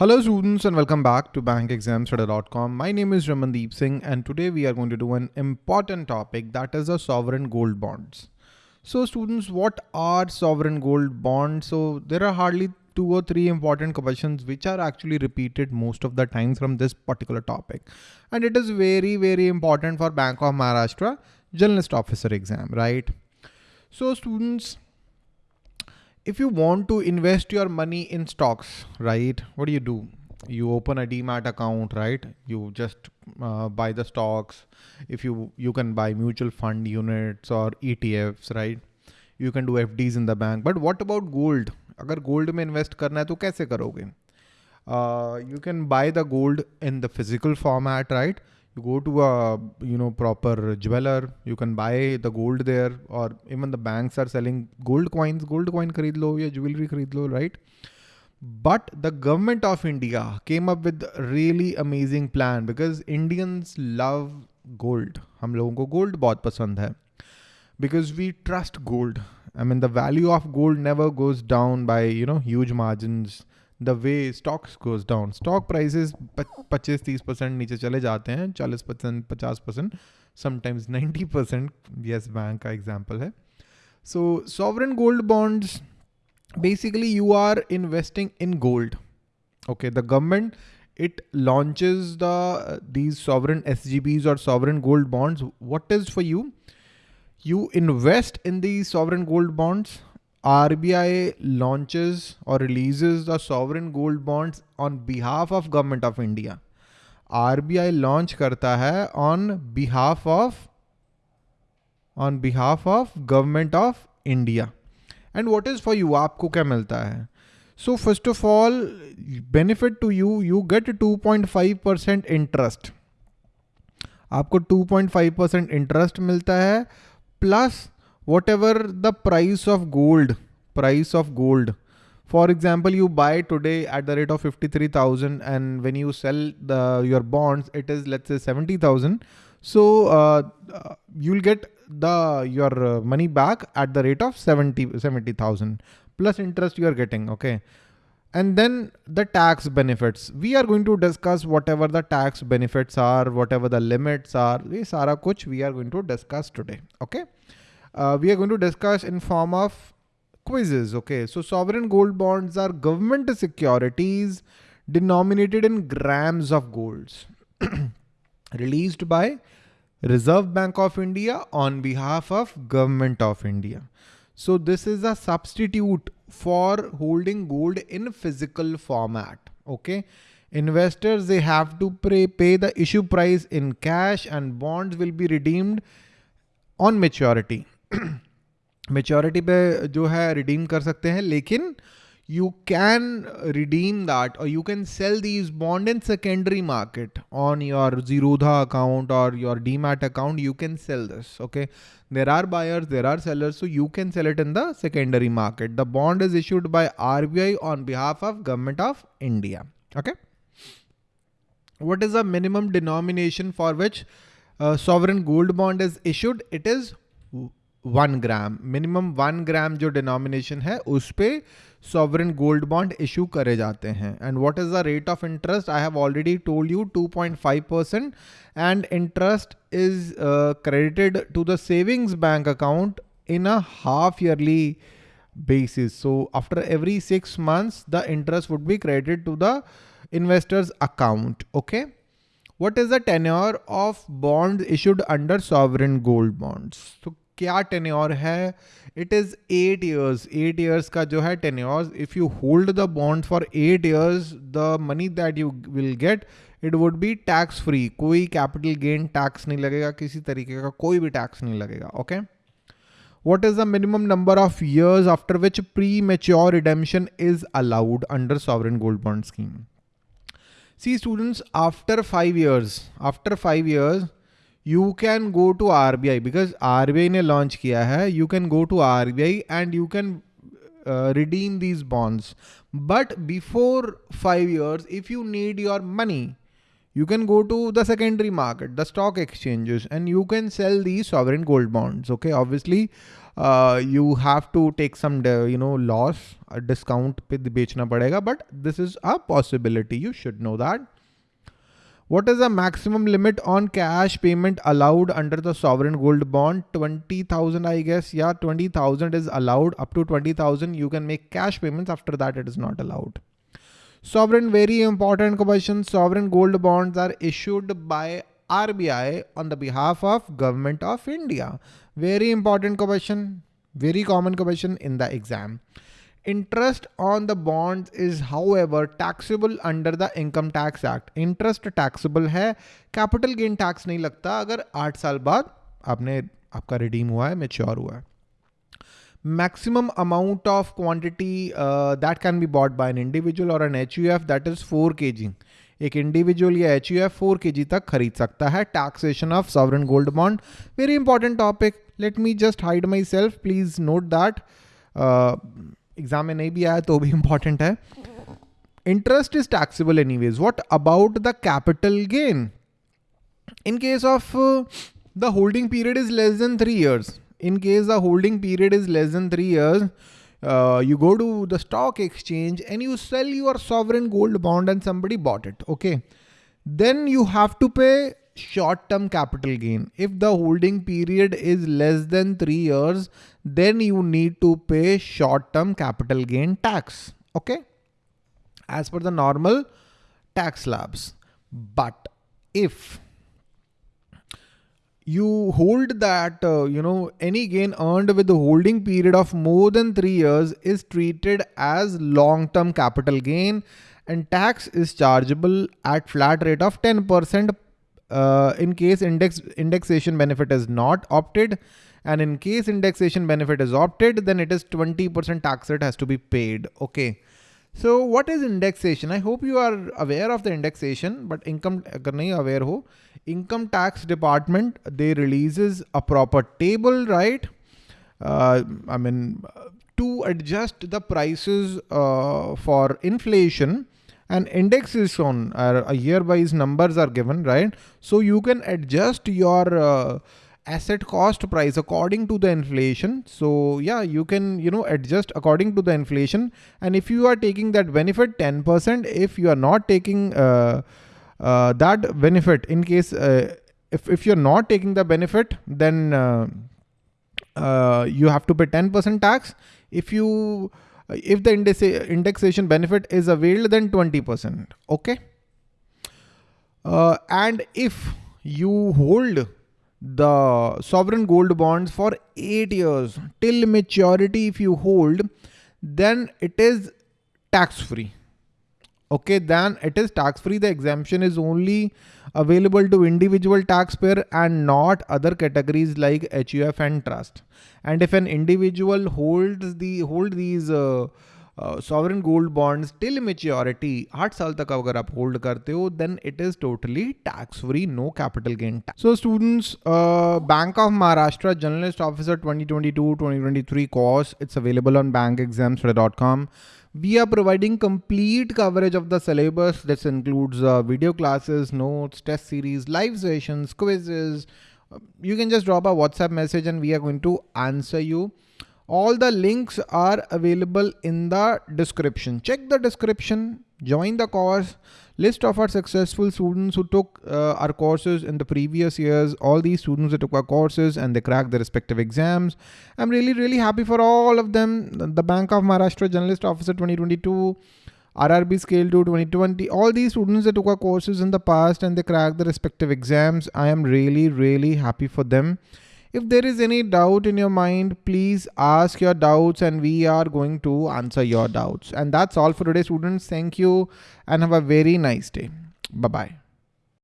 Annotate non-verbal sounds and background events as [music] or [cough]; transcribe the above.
Hello students and welcome back to bankexamstoday.com. My name is Ramandeep Singh and today we are going to do an important topic that is the sovereign gold bonds. So students, what are sovereign gold bonds? So there are hardly two or three important questions which are actually repeated most of the time from this particular topic. And it is very, very important for Bank of Maharashtra generalist officer exam, right? So students, if you want to invest your money in stocks, right? What do you do? You open a demat account, right? You just uh, buy the stocks. If you you can buy mutual fund units or ETFs, right? You can do FDs in the bank. But what about gold? अगर gold में invest करना है तो कैसे करोगे? Uh, you can buy the gold in the physical format, right? you go to a you know proper jeweler you can buy the gold there or even the banks are selling gold coins gold coin khareed lo ya jewelry khareed lo right? But the government of india came up with really amazing plan because indians love gold. Hum logon ko gold bahut pasand hai. Because we trust gold. I mean the value of gold never goes down by you know huge margins. The way stocks goes down stock prices पच्चीस तीस percent नीचे चले जाते हैं चालीस percent पचास percent sometimes ninety percent Yes Bank का example है so sovereign gold bonds basically you are investing in gold okay the government it launches the these sovereign sgbs or sovereign gold bonds what is for you you invest in these sovereign gold bonds RBI launches or releases the sovereign gold bonds on behalf of government of India. RBI launch करता है on behalf of on behalf of government of India. And what is for you? आपको क्या मिलता है? So first of all, benefit to you, you get 2.5% interest. आपको 2.5% interest मिलता है plus whatever the price of gold, price of gold. For example, you buy today at the rate of 53,000 and when you sell the your bonds, it is let's say 70,000. So uh, uh, you'll get the your uh, money back at the rate of 70 70,000 plus interest you are getting. Okay. And then the tax benefits. We are going to discuss whatever the tax benefits are, whatever the limits are. We sara we are going to discuss today. Okay uh, we are going to discuss in form of quizzes. Okay, so sovereign gold bonds are government securities denominated in grams of golds [clears throat] released by Reserve Bank of India on behalf of government of India. So this is a substitute for holding gold in physical format. Okay. Investors, they have to pay, pay the issue price in cash and bonds will be redeemed on maturity. [clears throat] Maturity पे जो है redeem कर सकते हैं लेकिन you can redeem that और you can sell these bond in secondary market on your Zerodha account और your D mat account you can sell this okay there are buyers there are sellers so you can sell it in the secondary market the bond is issued by R B I on behalf of government of India okay what is the minimum denomination for which uh, sovereign gold bond is issued it is one gram, minimum one gram जो denomination है, उस पर sovereign gold bond issue करे जाते हैं। And what is the rate of interest I have already told you 2.5 percent and interest is credited to the savings bank account in a half yearly basis so after every six months the interest would be credited to the investors account okay what is the tenure of bond issued under sovereign gold bonds तो क्या tenure है? It is eight years eight years का जो है tenures if you hold the bond for eight years the money that you will get it would be tax free कोई capital gain tax नहीं लगेगा, किसी तरीके का कोई भी टैक्स नहीं लगेगा okay what is the minimum number of years after which premature redemption is allowed under sovereign gold bond scheme see students after five years after five years you can go to RBI because RBI ने launch किया है you can go to RBI and you can uh, redeem these bonds but before five years if you need your money you can go to the secondary market, the stock exchanges, and you can sell these sovereign gold bonds. Okay, obviously, uh, you have to take some, you know, loss, a discount पे बेचना पड़ेगा, but this is a possibility. You should know that. What is the maximum limit on cash payment allowed under the sovereign gold bond? 20,000, I guess. Yeah, 20,000 is allowed up to 20,000. You can make cash payments. After that, it is not allowed. Sovereign, very important question. Sovereign gold bonds are issued by RBI on the behalf of government of India. Very important question. Very common question in the exam. Interest on the bonds is however taxable under the income tax act. Interest taxable है capital gain tax नहीं लगता अगर आठ साल बाद आपने आपका redeem हुआ है mature हुआ है maximum amount of quantity uh, that can be bought by an individual or an HUF that is 4 kg. एक इंडिविजुअल या H U F four K G तक खरीद सकता है taxation of sovereign gold bond very important topic let me just hide myself please note that exam में नहीं भी आया तो भी इंपॉर्टेंट है। Interest is taxable anyways what about the capital gain in case of the holding period is less than three years in case the holding period is less than three years you go to the stock exchange and you sell your sovereign gold bond and somebody bought it okay then you have to pay short-term capital gain. If the holding period is less than three years, then you need to pay short-term capital gain tax. Okay. As per the normal tax slabs. But if you hold that, uh, you know, any gain earned with the holding period of more than three years is treated as long-term capital gain and tax is chargeable at flat rate of 10% uh, in case index indexation benefit is not opted and in case indexation benefit is opted then it is 20% tax rate has to be paid okay so what is indexation? I hope you are aware of the indexation, but income agar nahi aware ho, income tax department, they releases a proper table, right? Uh, I mean, to adjust the prices uh, for inflation and index is shown uh, a year wise numbers are given, right? So you can adjust your uh, asset cost price according to the inflation. So yeah, you can, you know, adjust according to the inflation. And if you are taking that benefit 10%, if you are not taking uh, uh, that benefit in case, uh, if, if you're not taking the benefit, then uh, uh, you have to pay 10% tax. If you, if the indexation benefit is availed, then 20%. Okay. Uh, and if you hold the sovereign gold bonds for eight years till maturity if you hold then it is tax free okay then it is tax free the exemption is only available to individual taxpayer and not other categories like HUF and trust. And if an individual holds the hold these uh, uh, sovereign gold bonds till maturity, 8 साल तक अगर आप hold करते हो, then it is totally tax-free, no capital gain tax. So students, uh, Bank of Maharashtra Generalist Officer 2022-2023 course, it's available on bankexamstoday.com we are providing complete coverage of the syllabus. This includes uh, video classes notes test series live sessions quizzes. You can just drop a whatsapp message and we are going to answer you. All the links are available in the description. Check the description, join the course, list of our successful students who took uh, our courses in the previous years, all these students that took our courses and they cracked their respective exams. I'm really, really happy for all of them. The Bank of Maharashtra Generalist Officer 2022, RRB Scale 2 2020, all these students that took our courses in the past and they cracked the respective exams. I am really, really happy for them. If there is any doubt in your mind, please ask your doubts and we are going to answer your doubts. And that's all for today students. Thank you and have a very nice day. Bye-bye.